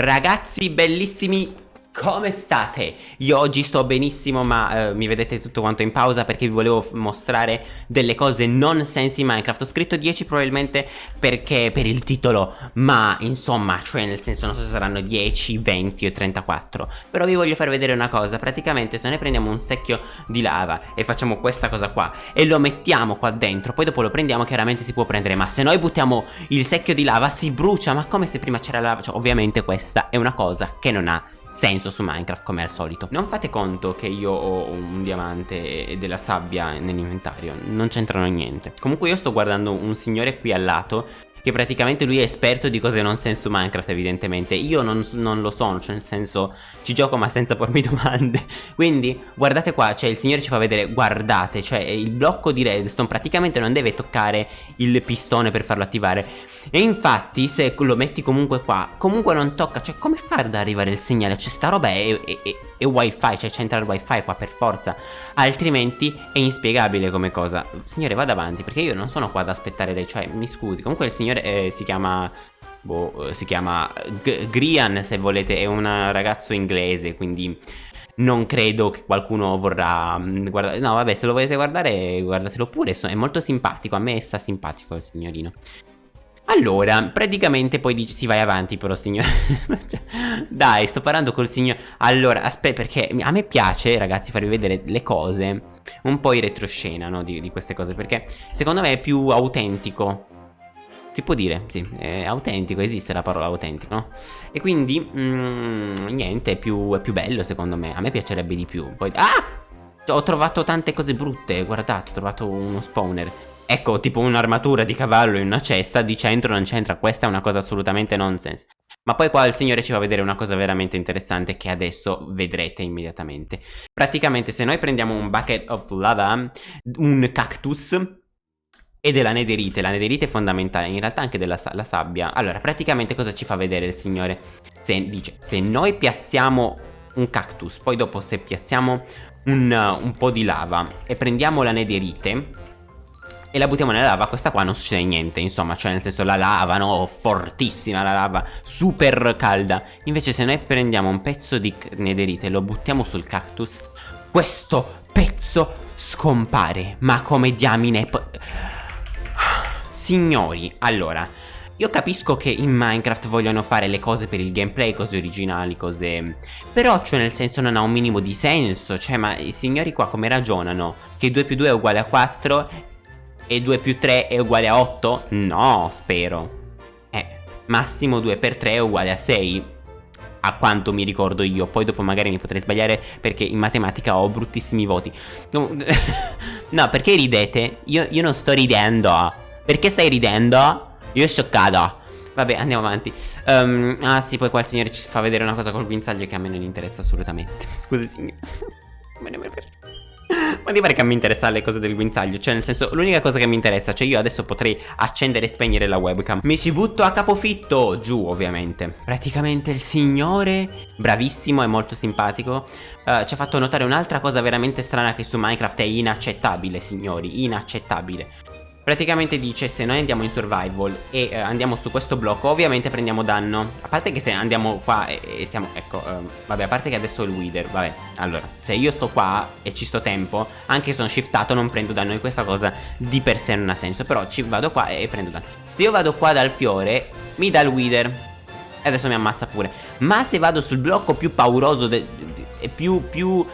Ragazzi bellissimi come state? Io oggi sto benissimo ma eh, mi vedete tutto quanto in pausa perché vi volevo mostrare delle cose non sensi Minecraft. Ho scritto 10 probabilmente perché per il titolo ma insomma cioè nel senso non so se saranno 10, 20 o 34 Però vi voglio far vedere una cosa. Praticamente se noi prendiamo un secchio di lava e facciamo questa cosa qua e lo mettiamo qua dentro poi dopo lo prendiamo chiaramente si può prendere ma se noi buttiamo il secchio di lava si brucia. Ma come se prima c'era lava? Cioè ovviamente questa è una cosa che non ha senso su Minecraft come al solito. Non fate conto che io ho un diamante e della sabbia nell'inventario. Non c'entrano niente. Comunque io sto guardando un signore qui al lato che praticamente lui è esperto di cose non senso Minecraft evidentemente. Io non, non, lo sono, cioè nel senso ci gioco ma senza pormi domande. Quindi guardate qua, cioè il signore ci fa vedere, guardate Cioè il blocco di redstone praticamente non deve toccare il pistone per farlo attivare E infatti se lo metti comunque qua, comunque non tocca Cioè come fare ad arrivare il segnale? Cioè sta roba è, è, è e wifi, cioè c'entra il wifi qua per forza. Altrimenti è inspiegabile come cosa. Signore vada avanti perché io non sono qua ad aspettare lei Cioè mi scusi. Comunque il signore eh, si chiama Boh, si chiama G Grian se volete È un ragazzo inglese quindi non credo che qualcuno vorrà mm, guardare No vabbè se lo volete guardare guardatelo pure È molto simpatico A me sta simpatico il signorino allora, praticamente poi dici, si vai avanti però signore Dai, sto parlando col signore Allora, aspetta, perché a me piace, ragazzi, farvi vedere le cose Un po' in retroscena, no, di, di queste cose Perché secondo me è più autentico. Si può dire, sì, è autentico, esiste la parola autentico, no? E quindi, mm, niente, è più, è più bello secondo me, a me piacerebbe di più. Poi, ah! Ho trovato tante cose brutte, guardate, ho trovato uno spawner Ecco, tipo un'armatura di cavallo in una cesta, di centro non c'entra, questa è una cosa assolutamente nonsense. Ma poi qua il signore ci fa vedere una cosa veramente interessante che adesso vedrete immediatamente. Praticamente se noi prendiamo un bucket of lava, un cactus e della nederite, la nederite è fondamentale, in realtà anche della la sabbia. Allora, praticamente cosa ci fa vedere il signore? Se, dice, se noi piazziamo un cactus, poi dopo se piazziamo un, un po' di lava e prendiamo la nederite e la buttiamo nella lava, questa qua non succede niente, insomma, cioè nel senso la lava, no, fortissima la lava, super calda. Invece se noi prendiamo un pezzo di nederite e lo buttiamo sul cactus, questo pezzo scompare. Ma come diamine... Signori, allora, io capisco che in Minecraft vogliono fare le cose per il gameplay, cose originali, cose... Però, cioè, nel senso non ha un minimo di senso. Cioè, ma i signori qua come ragionano? Che 2 più 2 è uguale a 4 e 2 più 3 è uguale a 8? No, spero. Eh, massimo 2 per 3 è uguale a 6. A quanto mi ricordo io. Poi dopo magari mi potrei sbagliare perché in matematica ho bruttissimi voti. no, perché ridete? Io, io non sto ridendo. Perché stai ridendo? Io sono scioccato. Vabbè, andiamo avanti. Um, ah sì, poi qua il signore ci fa vedere una cosa col guinzaglio che a me non interessa assolutamente. Scusi, signore. Me ne per... Ma ti pare che mi interessa le cose del guinzaglio? Cioè nel senso l'unica cosa che mi interessa Cioè io adesso potrei accendere e spegnere la webcam. Mi ci butto a capofitto Giù ovviamente. Praticamente il signore Bravissimo e molto simpatico uh, Ci ha fatto notare un'altra cosa veramente strana Che su Minecraft è inaccettabile signori Inaccettabile Praticamente dice se noi andiamo in survival e eh, andiamo su questo blocco ovviamente prendiamo danno. A parte che se andiamo qua e, e siamo, ecco, um, vabbè a parte che adesso è il wither, vabbè. Allora, se io sto qua e ci sto tempo, anche se sono shiftato non prendo danno E questa cosa di per sé non ha senso, però ci vado qua e, e prendo danno. Se io vado qua dal fiore, mi dà il wither. E adesso mi ammazza pure. Ma se vado sul blocco più pauroso più, più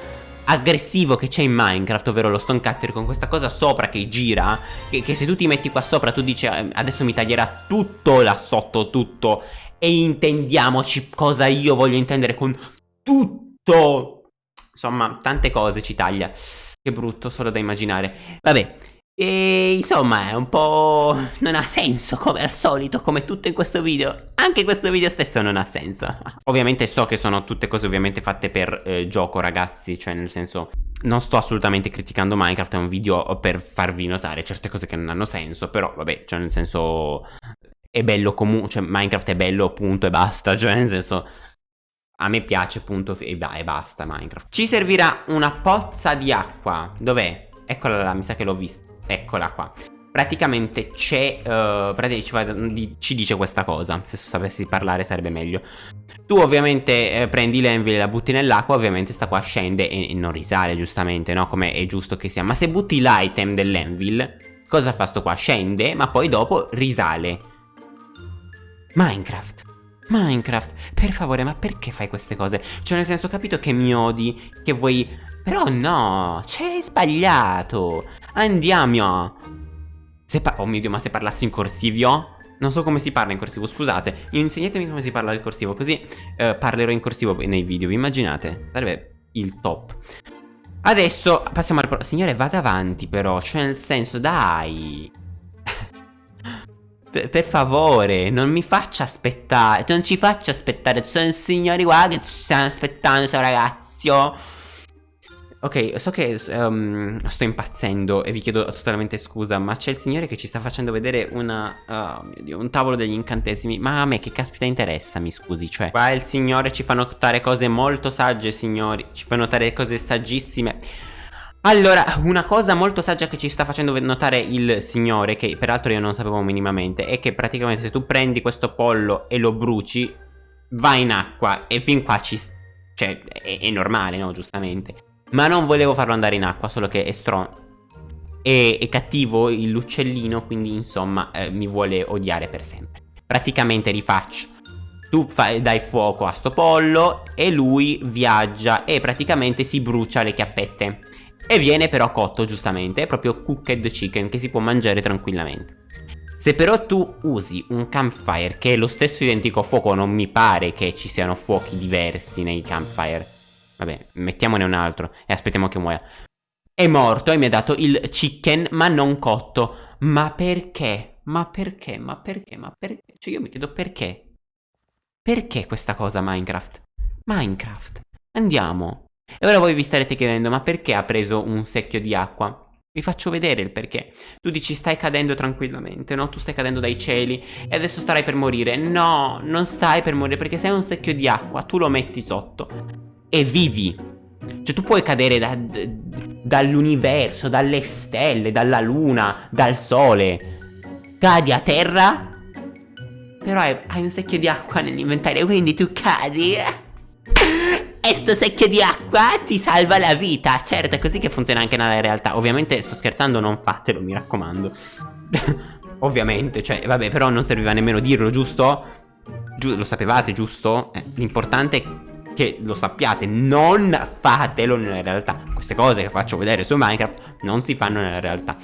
aggressivo che c'è in Minecraft, ovvero lo stone cutter con questa cosa sopra che gira, che, che, se tu ti metti qua sopra tu dici eh, adesso mi taglierà tutto là sotto, tutto, e intendiamoci cosa io voglio intendere con tutto. Insomma, tante cose ci taglia. Che brutto, solo da immaginare. Vabbè, e insomma è un po'... non ha senso come al solito, come tutto in questo video. Anche questo video stesso non ha senso. Ovviamente so che sono tutte cose ovviamente fatte per eh, gioco ragazzi Cioè nel senso non sto assolutamente criticando Minecraft È un video per farvi notare certe cose che non hanno senso Però vabbè, cioè nel senso è bello comunque Cioè Minecraft è bello punto e basta Cioè nel senso a me piace punto e, e basta Minecraft. Ci servirà una pozza di acqua. Dov'è? Eccola là, mi sa che l'ho vista Eccola qua praticamente c'è, uh, ci, dice questa cosa, se sapessi parlare sarebbe meglio. Tu ovviamente eh, prendi l'envil e la butti nell'acqua, ovviamente sta qua scende e, e non risale giustamente, no? Come è giusto che sia. Ma se butti l'item dell'envil, cosa fa sto qua? Scende, ma poi dopo risale. Minecraft. Minecraft, per favore, ma perché fai queste cose? Cioè, nel senso, ho capito che mi odi, che vuoi... Però no, c'è sbagliato. Andiamo. Se oh mio Dio, ma se parlassi in corsivo? Non so come si parla in corsivo, scusate. Insegnatemi come si parla il corsivo, così eh, parlerò in corsivo nei video. Vi immaginate? Sarebbe il top. Adesso passiamo al... Signore, vada avanti però. Cioè, nel senso, dai. per, per favore, non mi faccia aspettare. Non ci faccia aspettare. Sono signori qua che ci stanno aspettando, sto ragazzo. Ok, so che um, sto impazzendo e vi chiedo totalmente scusa, ma c'è il signore che ci sta facendo vedere una, mio Dio, un tavolo degli incantesimi. Ma a me che caspita interessa, mi scusi, cioè. Qua il signore ci fa notare cose molto sagge, signori. Ci fa notare cose saggissime. Allora, una cosa molto saggia che ci sta facendo notare il signore, che peraltro io non sapevo minimamente, è che praticamente se tu prendi questo pollo e lo bruci, va in acqua e fin qua ci... Cioè, è, è normale, no? Giustamente. Ma non volevo farlo andare in acqua, solo che è strong. È, è cattivo l'uccellino, quindi insomma eh, mi vuole odiare per sempre. Praticamente rifaccio. Tu dai fuoco a sto pollo e lui viaggia e praticamente si brucia le chiappette. E viene però cotto giustamente, è proprio cooked chicken che si può mangiare tranquillamente. Se però tu usi un campfire che è lo stesso identico fuoco, non mi pare che ci siano fuochi diversi nei campfire Vabbè, mettiamone un altro e aspettiamo che muoia. È morto e mi ha dato il chicken, ma non cotto. Ma perché? Ma perché? Ma perché? Ma perché? Cioè io mi chiedo perché? Perché questa cosa Minecraft? Minecraft. Andiamo. E ora voi vi starete chiedendo, ma perché ha preso un secchio di acqua? Vi faccio vedere il perché. Tu dici stai cadendo tranquillamente, no? Tu stai cadendo dai cieli e adesso starai per morire. No, non stai per morire perché sei un secchio di acqua, tu lo metti sotto e vivi. Cioè tu puoi cadere da, dall'universo, dalle stelle, dalla luna, dal sole. Cadi a terra, però hai, hai un secchio di acqua nell'inventario, quindi tu cadi. E sto secchio di acqua ti salva la vita. Certo, è così che funziona anche nella realtà. Ovviamente sto scherzando, non fatelo, mi raccomando. Ovviamente, cioè, vabbè, però non serviva nemmeno dirlo, giusto? Giu lo sapevate, giusto? Eh, L'importante che lo sappiate, non fatelo nella realtà. Queste cose che faccio vedere su Minecraft non si fanno nella realtà.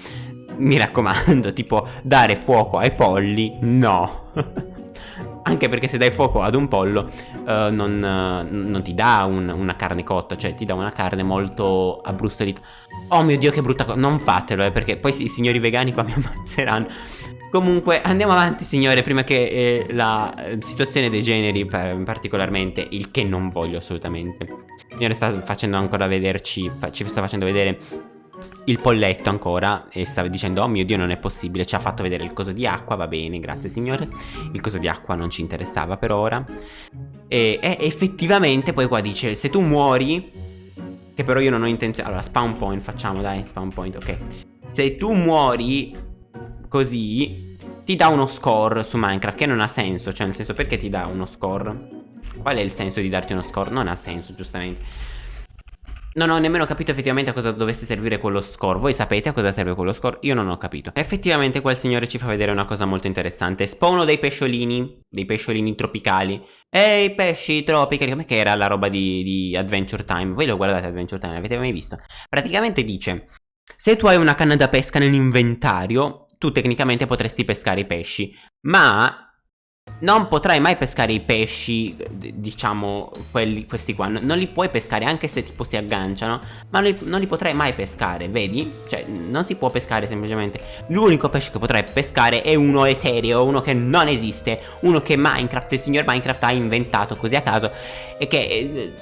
Mi raccomando, tipo dare fuoco ai polli, no. Anche perché se dai fuoco ad un pollo uh, non, uh, non, ti dà un, una carne cotta, cioè ti dà una carne molto abbrustolita. Oh mio Dio che brutta cosa, non fatelo eh, perché poi i signori vegani qua mi ammazzeranno. Comunque andiamo avanti signore prima che eh, la eh, situazione degeneri particolarmente Il che non voglio assolutamente. Il signore sta facendo ancora vederci fa, Ci sta facendo vedere il polletto ancora e stava dicendo oh mio dio non è possibile ci ha fatto vedere il coso di acqua va bene grazie signore. Il coso di acqua non ci interessava per ora. E, e effettivamente poi qua dice se tu muori che però io non ho intenzione allora spawn point facciamo dai spawn point ok. Se tu muori così ti dà uno score su Minecraft che non ha senso, cioè nel senso perché ti dà uno score? Qual è il senso di darti uno score? Non ha senso, giustamente. Non ho nemmeno capito effettivamente a cosa dovesse servire quello score Voi sapete a cosa serve quello score? Io non ho capito Effettivamente quel signore ci fa vedere una cosa molto interessante Spawno dei pesciolini Dei pesciolini tropicali Ehi pesci tropicali Come che era la roba di, di Adventure Time? Voi lo guardate Adventure Time, l'avete mai visto? Praticamente dice Se tu hai una canna da pesca nell'inventario tu tecnicamente potresti pescare i pesci, ma non potrai mai pescare i pesci, diciamo, quelli, questi qua, non li puoi pescare anche se tipo si agganciano, ma non li, non li potrai mai pescare, vedi? Cioè, non si può pescare semplicemente. L'unico pesce che potrai pescare è uno etereo, uno che non esiste, uno che Minecraft, il signor Minecraft ha inventato così a caso e che... Eh,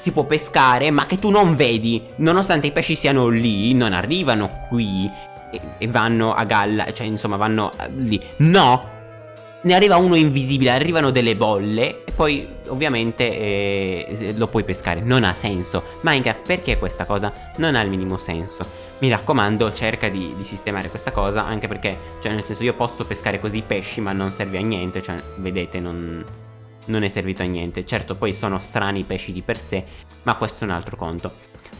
si può pescare ma che tu non vedi Nonostante i pesci siano lì Non arrivano qui e, e vanno a galla, cioè insomma vanno lì. No! ne arriva uno invisibile, arrivano delle bolle e poi ovviamente eh, lo puoi pescare. Non ha senso. Minecraft perché questa cosa non ha il minimo senso? Mi raccomando cerca di, di, sistemare questa cosa anche perché, cioè nel senso io posso pescare così pesci ma non serve a niente, cioè vedete non, non è servito a niente. Certo poi sono strani i pesci di per sé ma questo è un altro conto.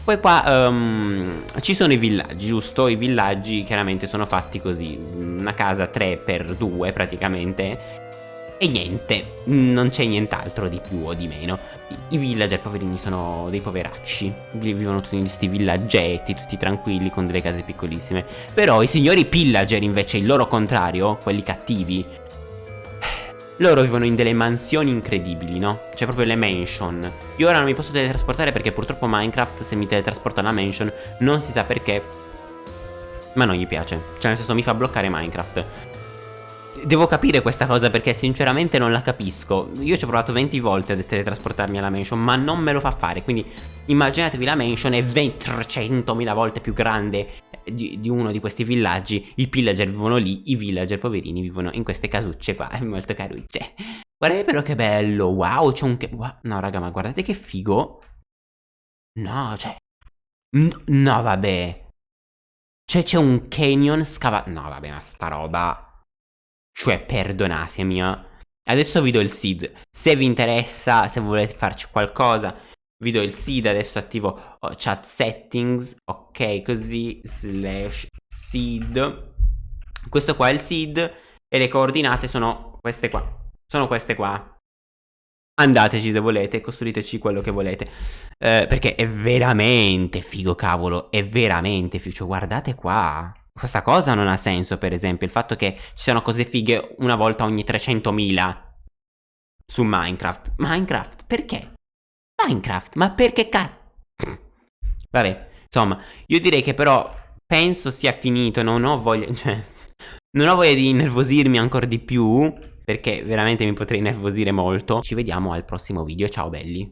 Poi qua um, ci sono i villaggi, giusto? I villaggi chiaramente sono fatti così, una casa 3x2 praticamente e niente, non c'è nient'altro di più o di meno. I villager poverini sono dei poveracci, vivono tutti in questi villaggetti, tutti tranquilli con delle case piccolissime. Però i signori pillager invece, il loro contrario, quelli cattivi, loro vivono in delle mansioni incredibili, no? Cioè proprio le mansion. Io ora non mi posso teletrasportare perché purtroppo Minecraft se mi teletrasporta alla mansion non si sa perché. Ma non gli piace. Cioè nel senso mi fa bloccare Minecraft. Devo capire questa cosa perché sinceramente non la capisco Io ci ho provato 20 volte a teletrasportarmi alla mansion Ma non me lo fa fare Quindi immaginatevi la mansion è 300.000 volte più grande di, di, uno di questi villaggi I pillager vivono lì I villager poverini vivono in queste casucce qua Molto carucce Guardate però che bello Wow c'è un... Wow. No raga ma guardate che figo No cioè No vabbè Cioè c'è un canyon scavato No vabbè ma sta roba cioè, perdonatemi, eh. Adesso vi do il seed. Se vi interessa, se volete farci qualcosa, vi do il seed. Adesso attivo oh, chat settings. Ok, così, slash seed. Questo qua è il seed. E le coordinate sono queste qua. Sono queste qua. Andateci se volete, costruiteci quello che volete. Eh, perché è veramente figo, cavolo. È veramente figo. Cioè, guardate qua. Questa cosa non ha senso, per esempio, il fatto che ci siano cose fighe una volta ogni 300.000 su Minecraft. Minecraft, perché? Minecraft, ma perché cazzo? Vabbè, insomma, io direi che però penso sia finito, non ho voglia, cioè, non ho voglia di innervosirmi ancora di più, perché veramente mi potrei nervosire molto. Ci vediamo al prossimo video, ciao belli.